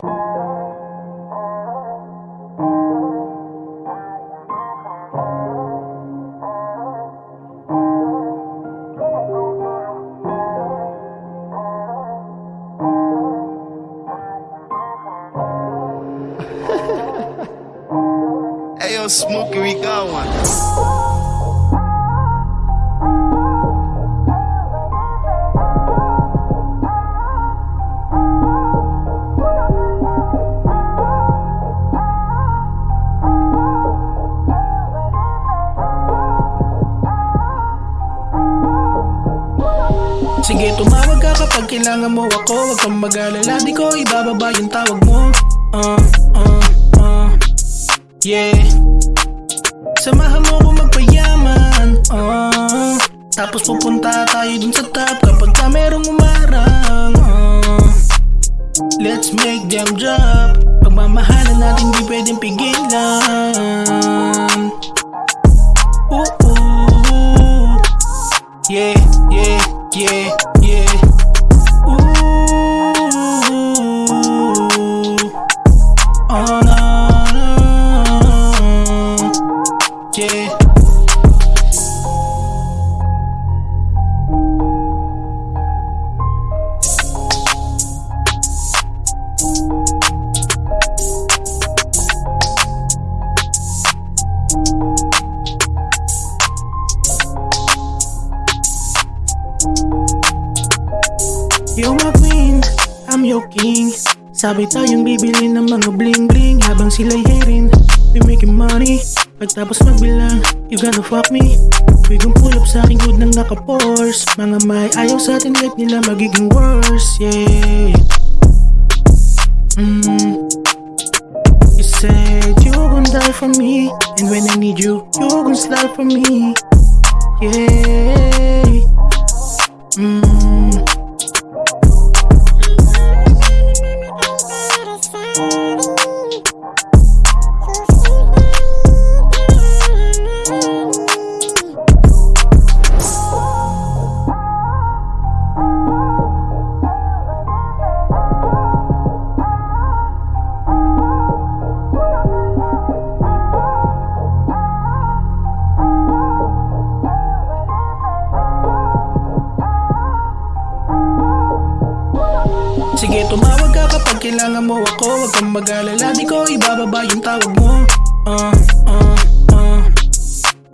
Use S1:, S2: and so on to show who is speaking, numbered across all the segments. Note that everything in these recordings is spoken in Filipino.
S1: Hey, yo, Smokey, we got one.
S2: Sige tumawag ka kapag kailangan mo ako. Huwag kang mag-alala, di ko ibababa yung tawag mo. Uh, uh, uh Yeah. Samahan mo ko magpayaman. Uh, Tapos pupunta tayo dun sa top Kapag ka merong umarang. Uh, Let's make them drop. Pagmamahalan natin di pwedeng pigilan. Ooh, ooh. Yeah, yeah, yeah, You're my queen, I'm your king. Sabi tayong bibili ng mga bling bling Habang sila'y hearing, we making money Pagtapos magbilang, you gonna fuck me. We gon' pull up sa aking good nang naka-force Mga may ayaw sa atin, life nila magiging worse Yeah. Mm. You said you gon' die for me And when I need you, you gon' slide for me Yeah mm. Sige tumawag ka kapag kailangan mo ako. Huwag kang mag-alala, di ko ibababa yung tawag mo. Uh, uh, uh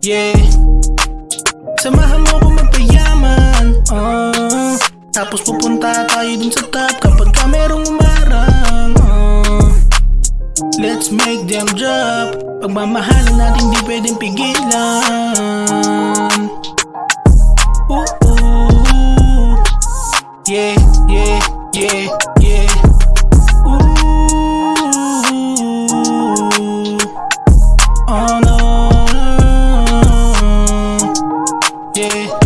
S2: Yeah. Samahan mo ko magpayaman. Uh, Tapos pupunta tayo dun sa top Kapag ka merong umarang. Uh, Let's make them drop. Pagmamahalan natin di pwedeng pigilan. Ooh, ooh. Yeah, Yeah, yeah. Ooh. Oh no. Yeah.